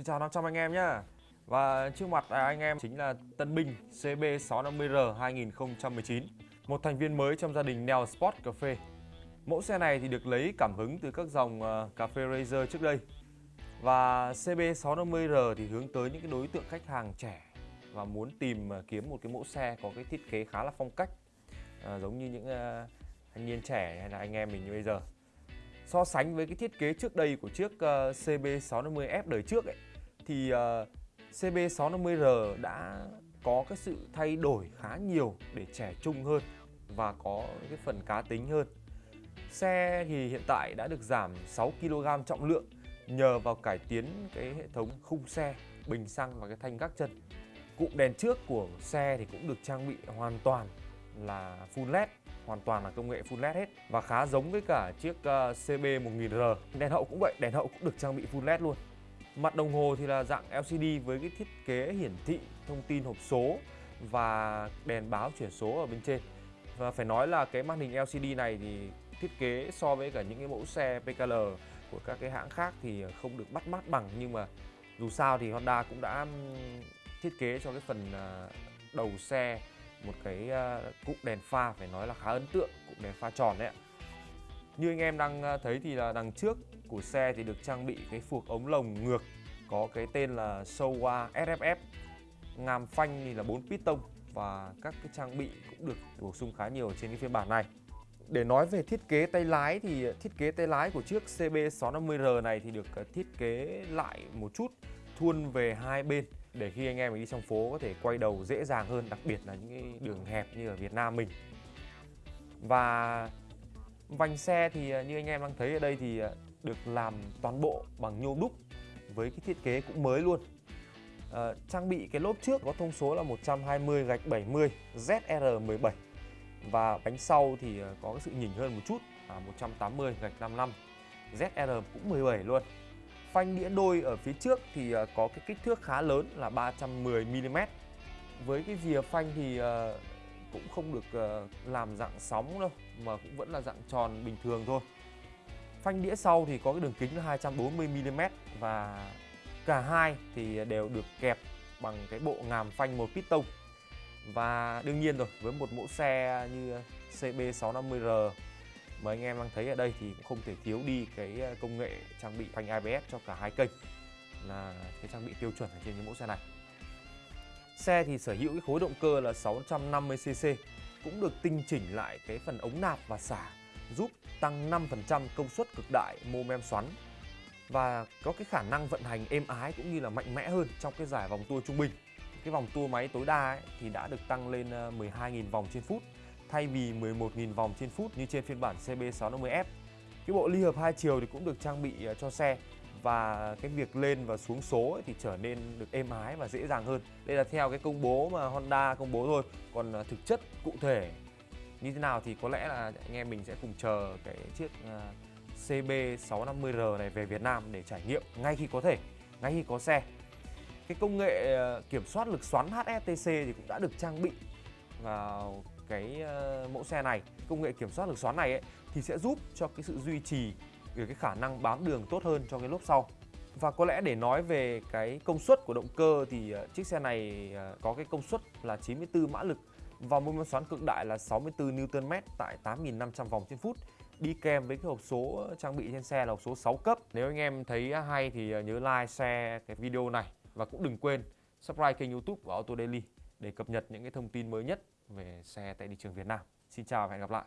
Xin chào 500 anh em nhé Và trước mặt à, anh em chính là Tân Binh CB650R 2019 Một thành viên mới trong gia đình Neo Sport Cà phê. Mẫu xe này thì được lấy cảm hứng từ các dòng ờ, cà phê Razer trước đây. Và CB650R thì hướng tới những cái đối tượng khách hàng trẻ Và muốn tìm à, kiếm một cái mẫu xe có cái thiết kế khá là phong cách à, Giống như những uh, thanh niên trẻ hay là anh em mình như bây giờ. So sánh với cái thiết kế trước đây của chiếc uh, CB650F đời trước ấy thì ờ, uh, CB650R đã có cái sự thay đổi khá nhiều để trẻ trung hơn và có cái phần cá tính hơn. Xe thì hiện tại đã được giảm 6 kg trọng lượng nhờ vào cải tiến cái hệ thống khung xe, bình xăng và cái thanh gác chân. Cụm đèn trước của xe thì cũng được trang bị hoàn toàn là full LED hoàn toàn là công nghệ full LED hết và khá giống với cả chiếc ờ, CB1000R. Đèn hậu cũng vậy, đèn hậu cũng được trang bị full LED luôn. Mặt đồng hồ thì là dạng LCD với cái thiết kế hiển thị thông tin hộp số và đèn báo chuyển số ở bên trên. Và phải nói là cái màn hình LCD này thì thiết kế so với cả những cái mẫu xe PKL của các cái hãng khác thì không được bắt mắt bằng nhưng mà dù sao thì Honda cũng đã thiết kế cho cái phần à, đầu xe một cái à, cụm đèn pha, phải nói là khá ấn tượng, cụm đèn pha tròn đấy ạ như anh em đang ờ, thấy thì là đằng trước của xe thì được trang bị cái phuộc ống lồng ngược, có cái tên là Showa SFF ngàm phanh thì là 4 piston và các cái trang bị cũng được bổ sung khá nhiều trên cái phiên bản này. Để nói về thiết kế tay lái thì ờ, thiết kế tay lái của chiếc CB650R này thì được ờ, thiết kế lại một chút, thuôn về hai bên để khi anh em đi trong phố có thể quay đầu dễ dàng hơn, đặc biệt là những cái đường hẹp như ở Việt Nam mình. Và vành xe thì à, như anh em đang thấy ở đây thì à, được làm toàn bộ bằng nhôm đúc với cái thiết kế cũng mới luôn. À, trang bị cái lốp trước có thông số là 120 gạch 70 ZR17 và bánh sau thì à, có cái sự nhỉnh hơn một chút là 180 gạch 55 ZR cũng 17 luôn. Phanh đĩa đôi ở phía trước thì có cái kích thước khá lớn là 310mm Với cái rìa phanh thì cũng không được ờ, làm dạng sóng đâu, Mà cũng vẫn là dạng tròn bình thường thôi. Phanh đĩa sau thì có cái đường kính là 240mm Và cả hai thì đều được kẹp bằng cái bộ ngàm phanh một piston Và đương nhiên rồi, với một mẫu xe như CB650R mà anh em đang thấy ở đây thì cũng không thể thiếu đi cái ờ, công nghệ trang bị phanh ABS cho cả hai kênh là cái trang bị tiêu chuẩn ở trên những mẫu xe này xe thì sở hữu cái khối động cơ là 650cc cũng được tinh chỉnh lại cái phần ống nạp và xả giúp tăng 5% công suất cực đại mô men xoắn và có cái khả năng vận hành êm ái cũng như là mạnh mẽ hơn trong cái giải vòng tua trung bình. Cái vòng tua máy tối đa ấy, thì đã được tăng lên ờ, 12.000 vòng trên phút thay vì 11.000 vòng trên phút như trên phiên bản CB650F. Cái bộ ly hợp hai chiều thì cũng được trang bị ờ, cho xe và cái việc lên và xuống số ấy thì trở nên được êm ái và dễ dàng hơn. Đây là theo cái công bố mà Honda công bố thôi, còn à, thực chất cụ thể như thế nào thì có lẽ là anh em mình sẽ cùng chờ cái chiếc à, CB650R này về Việt Nam để trải nghiệm ngay khi có thể, ngay khi có xe. Cái công nghệ à, kiểm soát lực xoắn HSTC thì cũng đã được trang bị vào cái mẫu xe này công nghệ kiểm soát lực xoắn này ấy, thì sẽ giúp cho cái sự duy trì cái khả năng bám đường tốt hơn cho cái lốp sau và có lẽ để nói về cái công suất của động cơ thì ờ, chiếc xe này ờ, có cái công suất là 94 mã lực và mô men xoắn cực đại là 64 Nm tại 8.500 vòng trên phút đi kèm với cái hộp số trang bị trên xe là hộp số 6 cấp. Nếu anh em thấy hay thì ờ, nhớ like, share cái video này và cũng đừng quên subscribe kênh youtube của Auto Daily để cập nhật những cái thông tin mới nhất về xe tại thị trường Việt Nam. Xin chào và hẹn gặp lại.